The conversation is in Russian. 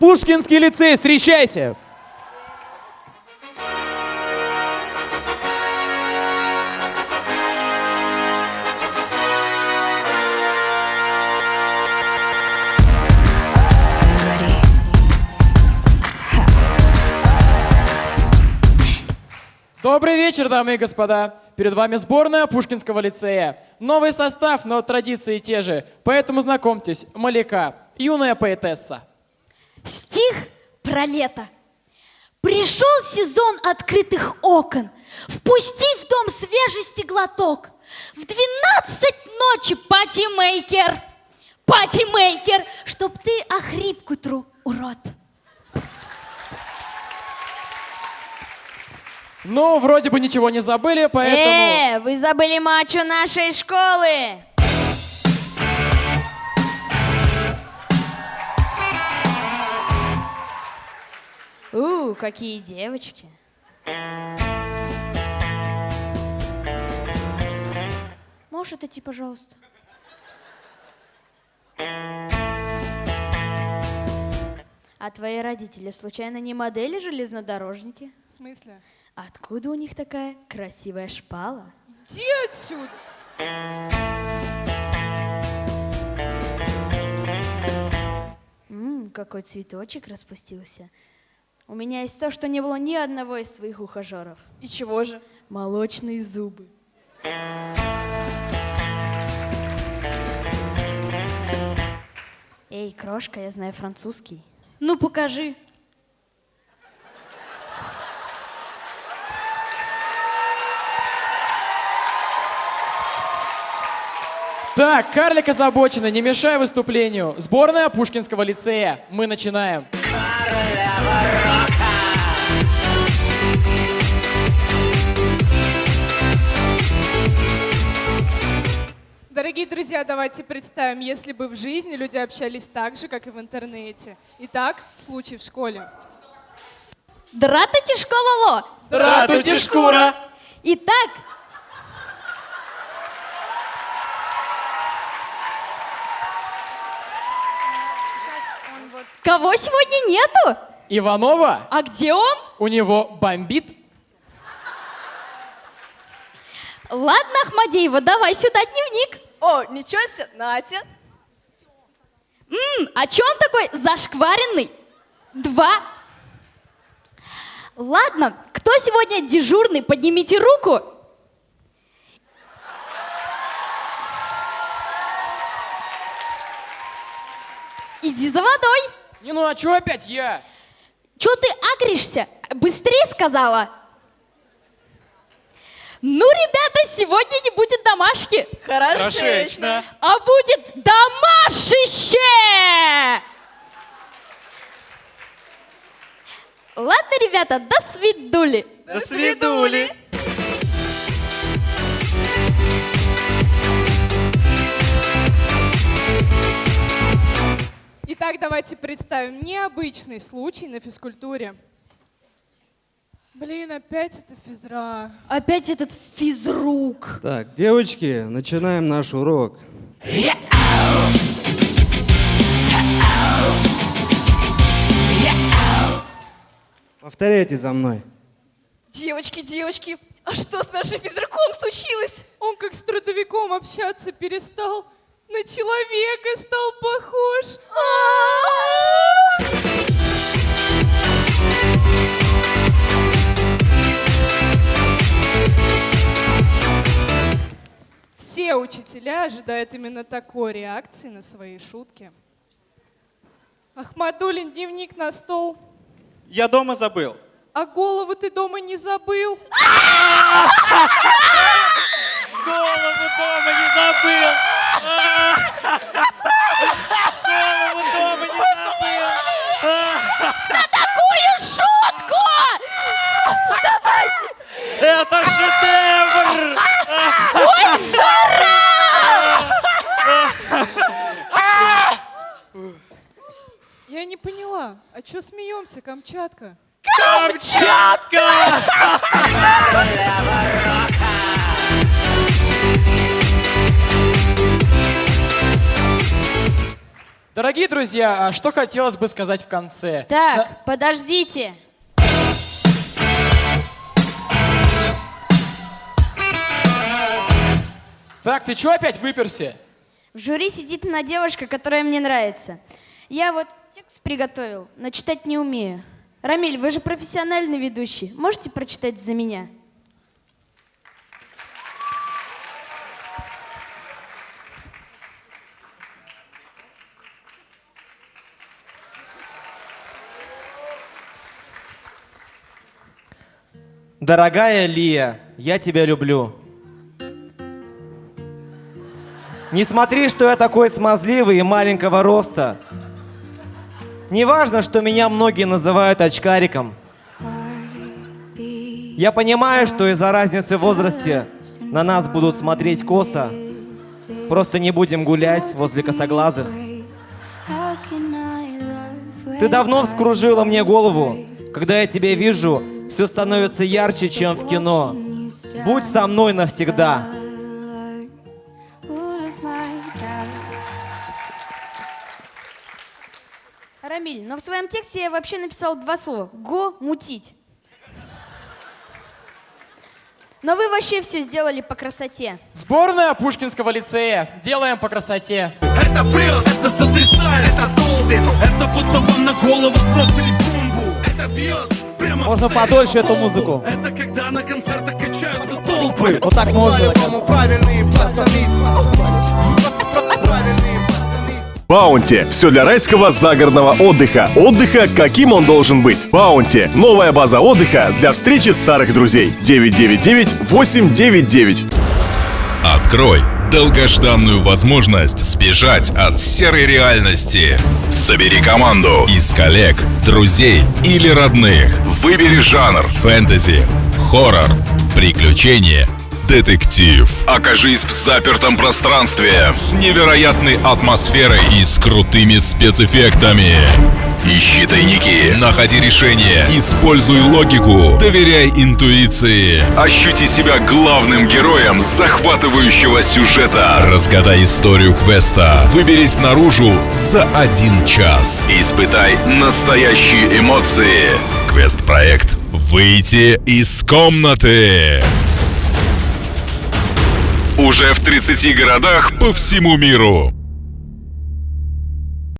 Пушкинский лицей, встречайте! Добрый вечер, дамы и господа. Перед вами сборная Пушкинского лицея. Новый состав, но традиции те же. Поэтому знакомьтесь, Маляка, юная поэтесса. Стих про лето. Пришел сезон открытых окон. Впусти в дом свежести глоток. В двенадцать ночи party maker. Party maker, чтоб ты охрип к утру, урод. Ну, вроде бы ничего не забыли, поэтому... Э, вы забыли мачо нашей школы. У, какие девочки. Можешь отойти, пожалуйста? А твои родители случайно не модели железнодорожники? В смысле? Откуда у них такая красивая шпала? Иди отсюда! Ммм, какой цветочек распустился. У меня есть то, что не было ни одного из твоих ухажеров. И чего же? Молочные зубы. Эй, крошка, я знаю французский. Ну, покажи. Так, карлик озабочена, не мешай выступлению. Сборная Пушкинского лицея. Мы начинаем. Дорогие друзья, давайте представим, если бы в жизни люди общались так же, как и в интернете. Итак, случай в школе. Дратайте школоло! Ратуйте шкура! Итак, кого сегодня нету? Иванова, А где он? у него бомбит. Ладно, Ахмадеева, давай сюда дневник. О, ничего себе, Натя. М, а чё он такой зашкваренный? Два. Ладно, кто сегодня дежурный? Поднимите руку. Иди за водой. Не, ну а чё опять я? Чё ты агришься? Быстрее сказала. Ну, ребята, сегодня не будет домашки, Хорошечно. а будет домашище! Ладно, ребята, до свидули. До свидули! Итак, давайте представим необычный случай на физкультуре. Блин, опять это физра. Опять этот физрук. Так, девочки, начинаем наш урок. Повторяйте за мной. Девочки, девочки, а что с нашим физруком случилось? Он как с трудовиком общаться перестал, на человека стал похож. Все учителя ожидают именно такой реакции на свои шутки. Ахмадулин, дневник на стол. Я дома забыл. А голову ты дома не забыл? Голову дома не забыл! Голову дома не забыл! Такую шутку! Это шедевр! Я не поняла. А смеемся, Камчатка? Камчатка! Дорогие друзья, а что хотелось бы сказать в конце? Так, подождите. Так, ты чё опять выперся? В жюри сидит одна девушка, которая мне нравится. Я вот текст приготовил, но читать не умею. Рамиль, вы же профессиональный ведущий. Можете прочитать за меня? Дорогая Лия, я тебя люблю. Не смотри, что я такой смазливый и маленького роста. Не важно, что меня многие называют очкариком. Я понимаю, что из-за разницы в возрасте на нас будут смотреть косо. Просто не будем гулять возле косоглазых. Ты давно вскружила мне голову. Когда я тебя вижу, все становится ярче, чем в кино. Будь со мной навсегда. Рамиль, но в своем тексте я вообще написал два слова. Го мутить. Но вы вообще все сделали по красоте. Сборная Пушкинского лицея. Делаем по красоте. Это бред, это сотрясает, это долбит Это будто вам на голову сбросили бомбу Это бьет прямо Можно подольше эту музыку. Это когда на концертах качаются толпы Вот так можно. правильные пацаны. Правильные. Баунти. Все для райского загородного отдыха. Отдыха, каким он должен быть. Баунти. Новая база отдыха для встречи старых друзей. 999-899. Открой долгожданную возможность сбежать от серой реальности. Собери команду из коллег, друзей или родных. Выбери жанр фэнтези, хоррор, приключения, детектив. Окажись в запертом пространстве с невероятной атмосферой и с крутыми спецэффектами. Ищи тайники, находи решения, используй логику, доверяй интуиции. Ощути себя главным героем захватывающего сюжета. Разгадай историю квеста. Выберись наружу за один час. Испытай настоящие эмоции. Квест-проект «Выйти из комнаты». Уже в 30 городах по всему миру.